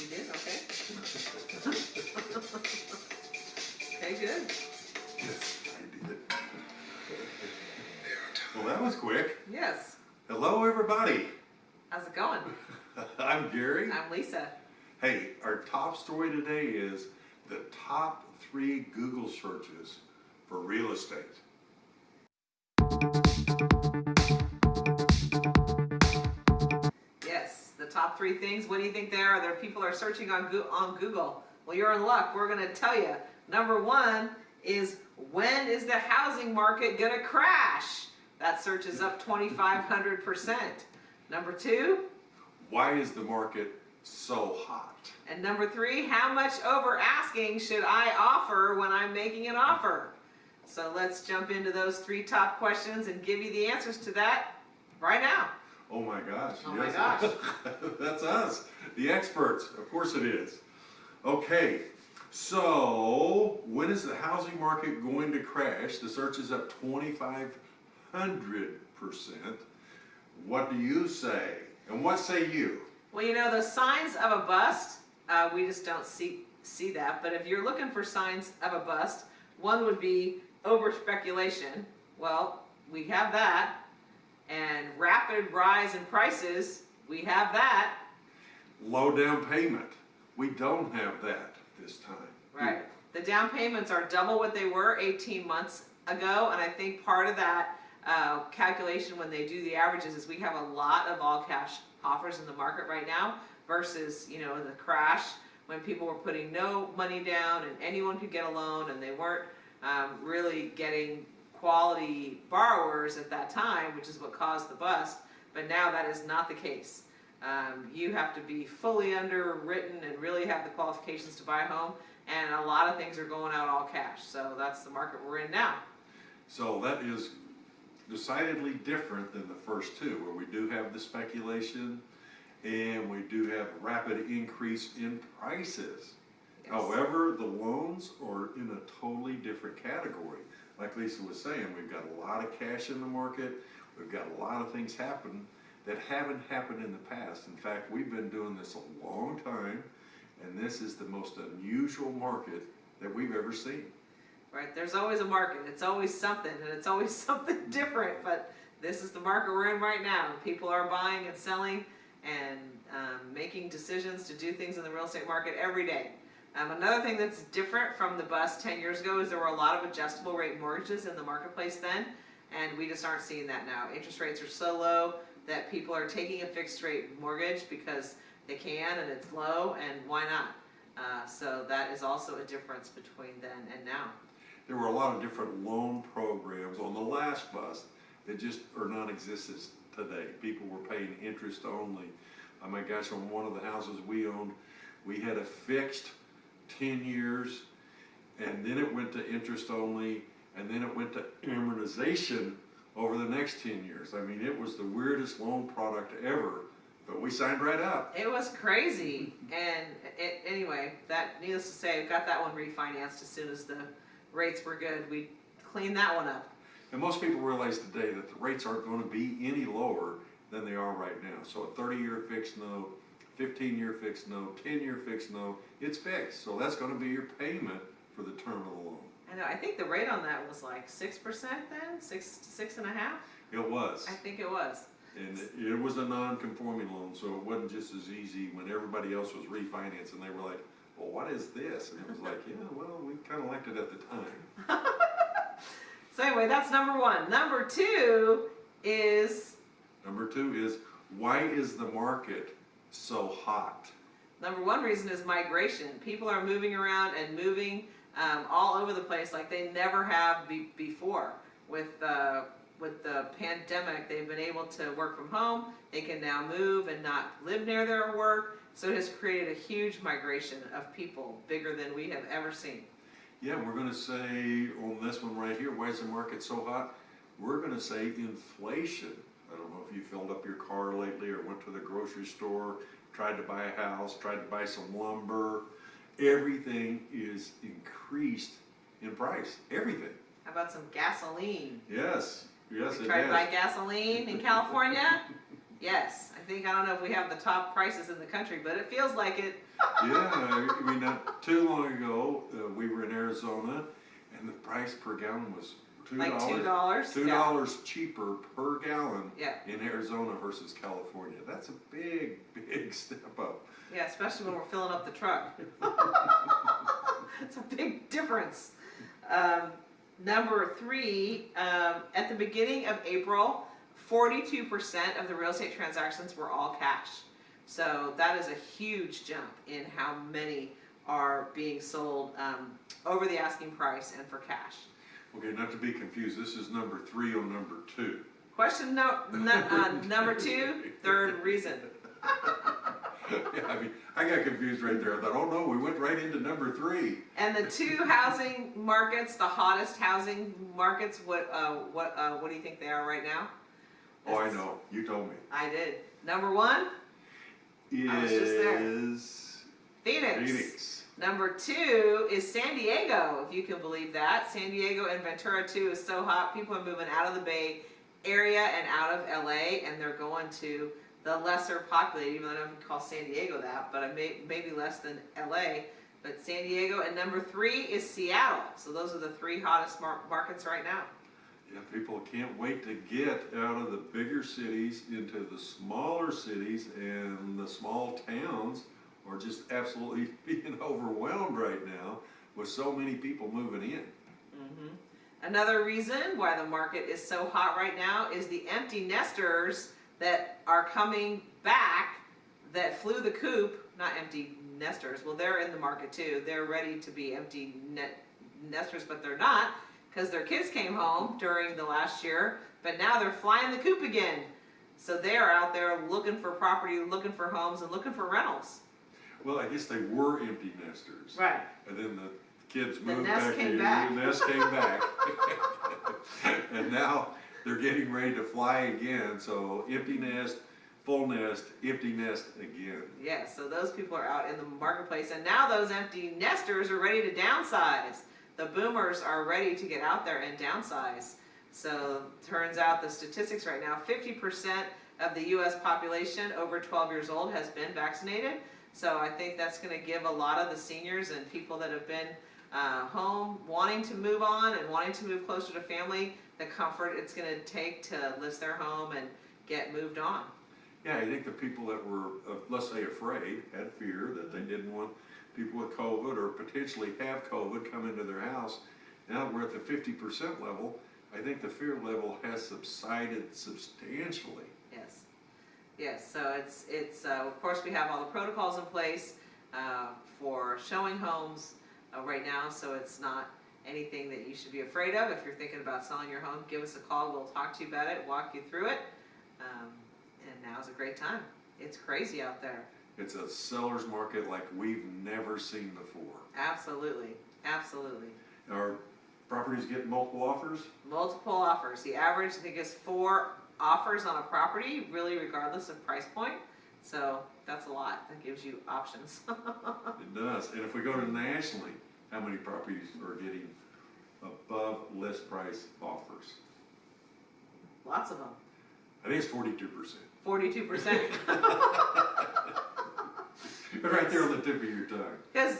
You did, okay. Okay, good. Yes, I did. Well, that was quick. Yes. Hello, everybody. How's it going? I'm Gary. I'm Lisa. Hey, our top story today is the top three Google searches for real estate. Top three things. What do you think they are? There people are searching on on Google. Well, you're in luck. We're going to tell you. Number one is when is the housing market going to crash? That search is up 2,500 percent. Number two, Why is the market so hot? and number three, how much over asking should I offer when I'm making an offer? So let's jump into those three top questions and give you the answers to that right now. Oh my gosh. Oh my gosh. That's us, the experts. Of course it is. Okay, so when is the housing market going to crash? The search is up 2,500%. What do you say? And what say you? Well, you know, the signs of a bust, uh, we just don't see see that. But if you're looking for signs of a bust, one would be over speculation. Well, we have that, and rapid rise in prices, we have that. Low down payment. We don't have that this time. Right. The down payments are double what they were 18 months ago, and I think part of that uh, calculation when they do the averages is we have a lot of all cash offers in the market right now versus you know the crash when people were putting no money down and anyone could get a loan and they weren't um, really getting quality borrowers at that time, which is what caused the bust. But now that is not the case. Um, you have to be fully underwritten and really have the qualifications to buy a home, and a lot of things are going out all cash. So that's the market we're in now. So that is decidedly different than the first two, where we do have the speculation and we do have a rapid increase in prices. Yes. However, the loans are in a totally different category. Like Lisa was saying, we've got a lot of cash in the market, we've got a lot of things happen that haven't happened in the past. In fact, we've been doing this a long time, and this is the most unusual market that we've ever seen. Right? There's always a market. It's always something, and it's always something different. But this is the market we're in right now. People are buying and selling and um, making decisions to do things in the real estate market every day. Um, another thing that's different from the bust 10 years ago is there were a lot of adjustable rate mortgages in the marketplace then, and we just aren't seeing that now. Interest rates are so low that people are taking a fixed rate mortgage because they can and it's low, and why not? Uh, so that is also a difference between then and now. There were a lot of different loan programs on the last bust that just are non-existent today. People were paying interest only. Oh my gosh, on one of the houses we owned, we had a fixed ten years, and then it went to interest only, and then it went to amortization over the next ten years. I mean, it was the weirdest loan product ever, but we signed right up. It was crazy, and it, anyway, that needless to say, got that one refinanced as soon as the rates were good. We cleaned that one up. And most people realize today that the rates aren't going to be any lower than they are right now. So a 30-year fixed note, 15-year fixed note, 10-year fixed note, it's fixed. So that's going to be your payment for the term of the loan. I know. I think the rate on that was like six percent then, six six and a half. It was. I think it was. And it- it was a non-conforming loan, so it wasn't just as easy when everybody else was refinancing. They were like, well, what is this? And it was like, yeah, well, we kind of liked it at the time. So anyway, that's number one. Number two is Number two is, why is the market so hot? Number one reason is migration. People are moving around and moving um, all over the place like they never have be- before. With uh, with the pandemic, they've been able to work from home. They can now move and not live near their work. So it has created a huge migration of people, bigger than we have ever seen. Yeah, we're gonna say on this one right here, why is the market so hot? We're gonna say inflation. I don't know if you filled up your car lately or went to the grocery store, tried to buy a house, tried to buy some lumber. Everything is increased in price, everything. How about some gasoline? Yes, yes We tried to buy gasoline in California. Yes, I think, I don't know if we have the top prices in the country, but it feels like it. Yeah, I mean, not too long ago, uh, we were in Arizona and the price per gallon was two Like two dollars. Two dollars cheaper per gallon Yeah, in Arizona versus California. That's a big, big step up. yeah, especially when we're filling up the truck. It's a big difference. Um, number three, um, at the beginning of April, forty-two percent of the real estate transactions were all cash. So that is a huge jump in how many are being sold, um, over the asking price and for cash. Okay, not to be confused, this is number three on number two. Question no, no, uh, number two, third reason. Yeah, I mean, I got confused right there. I thought, oh no, we went right into number three. And the two housing markets, the hottest housing markets, what, uh, what, uh, what do you think they are right now? Oh, I know, you told me. I did. Number one, I was just there. Is Phoenix. Phoenix. Number two is San Diego, if you can believe that. San Diego and Ventura too is so hot. People are moving out of the Bay Area and out of LA, and they're going to the lesser populated, even though I don't call San Diego that, but may, maybe less than LA. But San Diego, and number three is Seattle. So those are the three hottest mar- markets right now. Yeah, people can't wait to get out of the bigger cities into the smaller cities and the small towns are just absolutely being overwhelmed right now with so many people moving in. Mhm. Another reason why the market is so hot right now is the empty nesters that are coming back that flew the coop, not empty nesters, well, they're in the market too. They're ready to be empty net nesters, but they're not because their kids came home during the last year, but now they're flying the coop again. So they're out there looking for property, looking for homes, and looking for rentals. Well, I guess they were empty nesters. Right. And then the kids moved nest back came back. the nest came back. And now they're getting ready to fly again, so empty nest, full nest, empty nest again. Yes, so those people are out in the marketplace, and now those empty nesters are ready to downsize. The boomers are ready to get out there and downsize. So turns out the statistics right now, fifty percent of the US population over twelve years old has been vaccinated. So I think that's gonna give a lot of the seniors and people that have been uh, home, wanting to move on and wanting to move closer to family, the comfort it's gonna take to list their home and get moved on. Yeah, I think the people that were, uh, let's say afraid, had fear that they didn't want people with COVID or potentially have COVID come into their house. Now we're at the fifty percent level, I think the fear level has subsided substantially. Yes, so it's, it's, uh, of course, we have all the protocols in place, uh, for showing homes, uh, right now, so it's not anything that you should be afraid of. If you're thinking about selling your home, give us a call, we'll talk to you about it, walk you through it. Um, and now's a great time. It's crazy out there, It's a seller's market like we've never seen before. absolutely, absolutely. Our properties get multiple offers? Multiple offers, the average, I think, is four offers on a property, really regardless of price point. So that's a lot, that gives you options. It does, and if we go to nationally, how many properties are getting above list price offers? Lots of them. I think it's forty-two percent. Forty-two percent. But right there on the tip of your tongue. Because,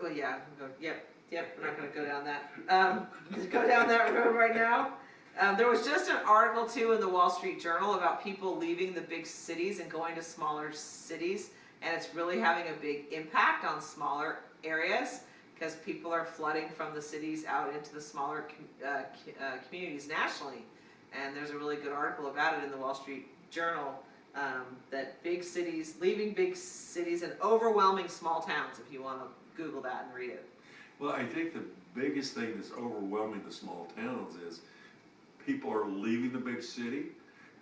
well, yeah, go- yep, yep, we're not gonna go down that, um, go down that road right now. Um, there was just an article too in the Wall Street Journal about people leaving the big cities and going to smaller cities. And it's really having a big impact on smaller areas because people are flooding from the cities out into the smaller uh, uh, communities nationally. And there's a really good article about it in the Wall Street Journal um, that big cities, leaving big cities and overwhelming small towns, if you want to Google that and read it. Well, I think the biggest thing that's overwhelming the small towns is people are leaving the big city.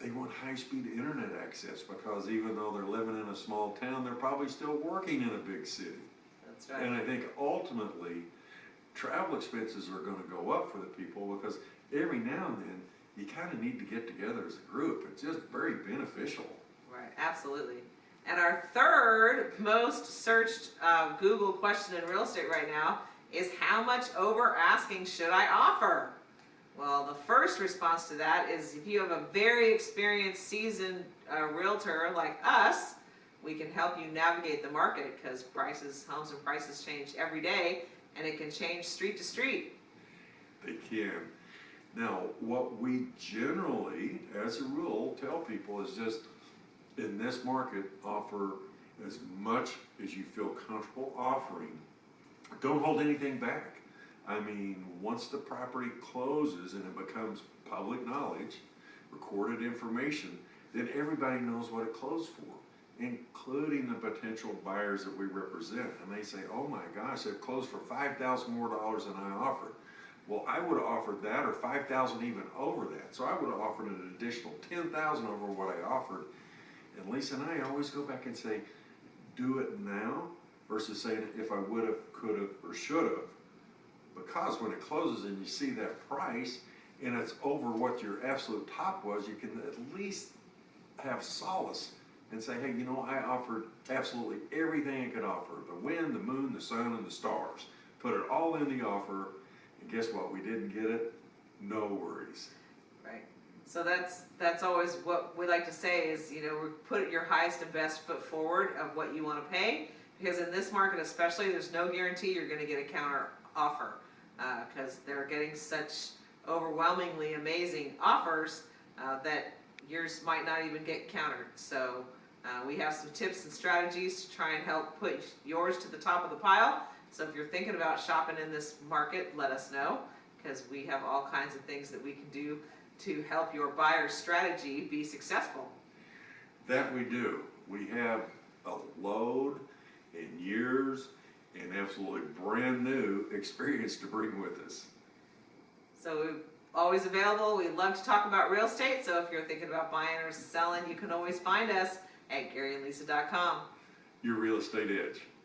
They want high-speed internet access because even though they're living in a small town, they're probably still working in a big city. That's right. And. I think ultimately, travel expenses are gonna go up for the people because every now and then, you kinda need to get together as a group. It's just very beneficial. Right, absolutely. And our third most searched uh, Google question in real estate right now is how much over asking should I offer? Well, the first response to that is if you have a very experienced, seasoned a realtor like us, we can help you navigate the market, cause prices, homes and prices change every day, and it can change street to street. They can. Now, what we generally, as a rule, tell people is just, in this market, offer as much as you feel comfortable offering. Don't hold anything back. I mean, once the property closes and it becomes public knowledge, recorded information, then everybody knows what it closed for, including the potential buyers that we represent. And they say, oh my gosh, it closed for 5,000 more dollars than I offered. Well, I would have offered that or five thousand even over that. So I would have offered an additional ten thousand over what I offered. And Lisa and I always go back and say, do it now versus saying if I would have, could have, or should have. Because when it closes and you see that price and it's over what your absolute top was, you can at least have solace and say, hey, you know, I offered absolutely everything I could offer. The wind, the moon, the sun, and the stars. Put it all in the offer, and guess what? We didn't get it. No worries. Right. So that's, that's always what we like to say is, you know, put your highest and best foot forward of what you wanna pay. Because in this market especially, there's no guarantee you're gonna get a counter offer. Uh, cause they're getting such overwhelmingly amazing offers, uh, that yours might not even get countered. So, uh, we have some tips and strategies to try and help put yours to the top of the pile. So if you're thinking about shopping in this market, let us know, cause we have all kinds of things that we can do to help your buyer's strategy be successful. That we do. We have a load in years and absolutely brand new experience to bring with us. So we're always available. We love to talk about real estate. So if you're thinking about buying or selling, you can always find us at GaryandLisa.com. Your real estate edge. That's a wrap.